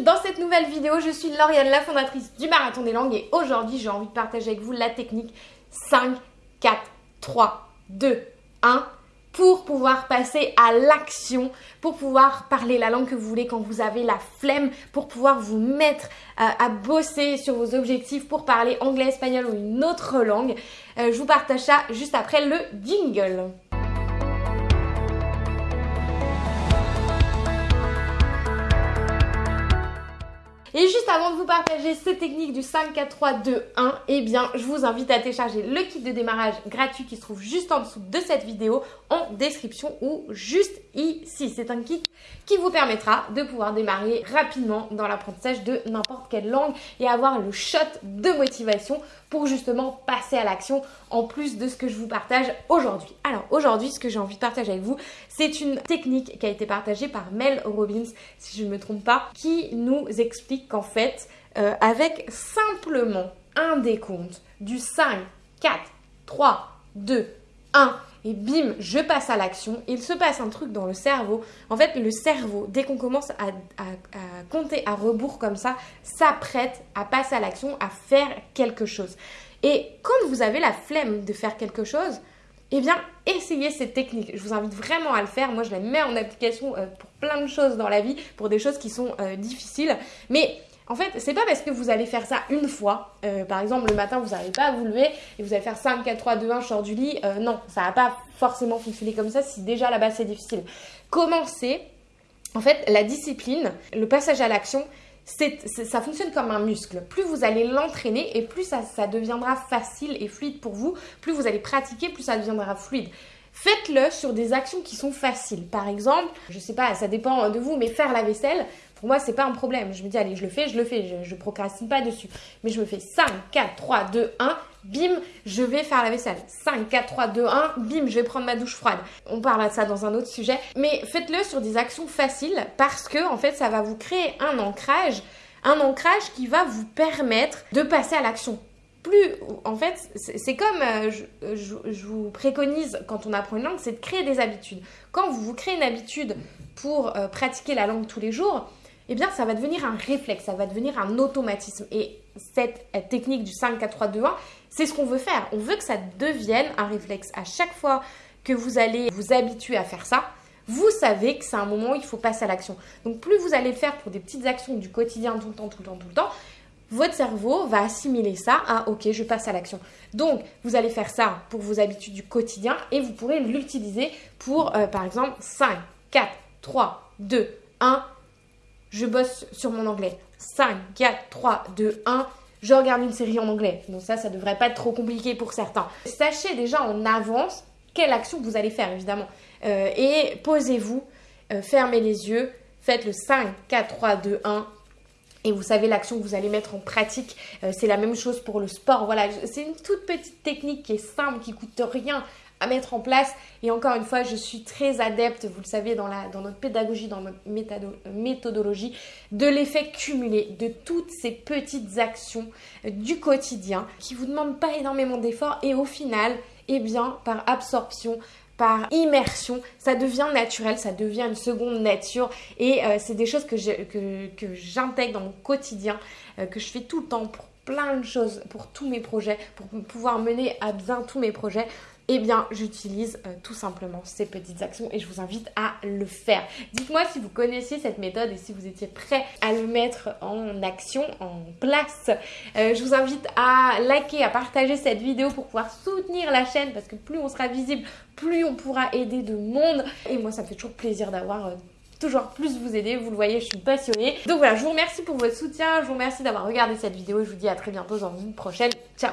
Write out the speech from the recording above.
dans cette nouvelle vidéo. Je suis Lauriane, la fondatrice du Marathon des Langues et aujourd'hui j'ai envie de partager avec vous la technique 5, 4, 3, 2, 1 pour pouvoir passer à l'action, pour pouvoir parler la langue que vous voulez quand vous avez la flemme, pour pouvoir vous mettre euh, à bosser sur vos objectifs pour parler anglais, espagnol ou une autre langue. Euh, je vous partage ça juste après le jingle. Et juste avant de vous partager cette technique du 5, 4, 3, 2, 1, eh bien, je vous invite à télécharger le kit de démarrage gratuit qui se trouve juste en dessous de cette vidéo, en description ou juste ici. C'est un kit qui vous permettra de pouvoir démarrer rapidement dans l'apprentissage de n'importe quelle langue et avoir le shot de motivation pour justement passer à l'action en plus de ce que je vous partage aujourd'hui. Alors aujourd'hui, ce que j'ai envie de partager avec vous, c'est une technique qui a été partagée par Mel Robbins, si je ne me trompe pas, qui nous explique qu'en fait, euh, avec simplement un décompte du 5, 4, 3, 2, 1, et bim, je passe à l'action. Il se passe un truc dans le cerveau. En fait, le cerveau, dès qu'on commence à, compter à rebours comme ça, s'apprête à passer à l'action, à faire quelque chose. Et quand vous avez la flemme de faire quelque chose, eh bien, essayez cette technique. Je vous invite vraiment à le faire. Moi, je la mets en application euh, pour plein de choses dans la vie, pour des choses qui sont euh, difficiles. Mais en fait, c'est pas parce que vous allez faire ça une fois, euh, par exemple le matin vous n'arrivez pas à vous lever et vous allez faire 5, 4, 3, 2, 1, je sors du lit, euh, non, ça va pas forcément fonctionner comme ça si déjà là-bas c'est difficile. Commencez, en fait, la discipline, le passage à l'action, ça fonctionne comme un muscle. Plus vous allez l'entraîner et plus ça, ça deviendra facile et fluide pour vous, plus vous allez pratiquer, plus ça deviendra fluide. Faites-le sur des actions qui sont faciles. Par exemple, je sais pas, ça dépend de vous, mais faire la vaisselle, pour moi, c'est pas un problème. Je me dis, allez, je le fais, je le fais, je, je procrastine pas dessus. Mais je me fais 5, 4, 3, 2, 1, bim, je vais faire la vaisselle. 5, 4, 3, 2, 1, bim, je vais prendre ma douche froide. On parle de ça dans un autre sujet. Mais faites-le sur des actions faciles parce que, en fait, ça va vous créer un ancrage. Un ancrage qui va vous permettre de passer à l'action plus, en fait, c'est comme euh, je, vous préconise quand on apprend une langue, c'est de créer des habitudes. Quand vous vous créez une habitude pour euh, pratiquer la langue tous les jours, eh bien, ça va devenir un réflexe, ça va devenir un automatisme. Et cette technique du 5, 4, 3, 2, 1, c'est ce qu'on veut faire. On veut que ça devienne un réflexe. À chaque fois que vous allez vous habituer à faire ça, vous savez que c'est un moment où il faut passer à l'action. Donc, plus vous allez le faire pour des petites actions du quotidien, tout le temps, tout le temps, tout le temps, votre cerveau va assimiler ça à OK, je passe à l'action. Donc, vous allez faire ça pour vos habitudes du quotidien et vous pourrez l'utiliser pour, euh, par exemple, 5, 4, 3, 2, 1, je bosse sur mon anglais. 5, 4, 3, 2, 1, je regarde une série en anglais. Donc ça, ça devrait pas être trop compliqué pour certains. Sachez déjà en avance quelle action vous allez faire, évidemment. Euh, et posez-vous, euh, fermez les yeux, faites le 5, 4, 3, 2, 1. Et vous savez l'action que vous allez mettre en pratique. Euh, c'est la même chose pour le sport. Voilà, c'est une toute petite technique qui est simple, qui coûte rien à mettre en place. Et encore une fois, je suis très adepte, vous le savez, dans, la, dans notre pédagogie, dans notre méthodologie, de l'effet cumulé, de toutes ces petites actions du quotidien qui vous demandent pas énormément d'efforts. Et au final, eh bien, par absorption, par immersion, ça devient naturel, ça devient une seconde nature. Et euh, c'est des choses que j'intègre dans mon quotidien, euh, que je fais tout le temps pour plein de choses, pour tous mes projets, pour pouvoir mener à bien tous mes projets eh bien j'utilise euh, tout simplement ces petites actions et je vous invite à le faire. Dites-moi si vous connaissiez cette méthode et si vous étiez prêt à le mettre en action, en place. Euh, je vous invite à liker, à partager cette vidéo pour pouvoir soutenir la chaîne parce que plus on sera visible, plus on pourra aider de monde. Et moi ça me fait toujours plaisir d'avoir... Euh, toujours plus vous aider, vous le voyez, je suis passionnée. Donc voilà, je vous remercie pour votre soutien, je vous remercie d'avoir regardé cette vidéo je vous dis à très bientôt dans une prochaine. Ciao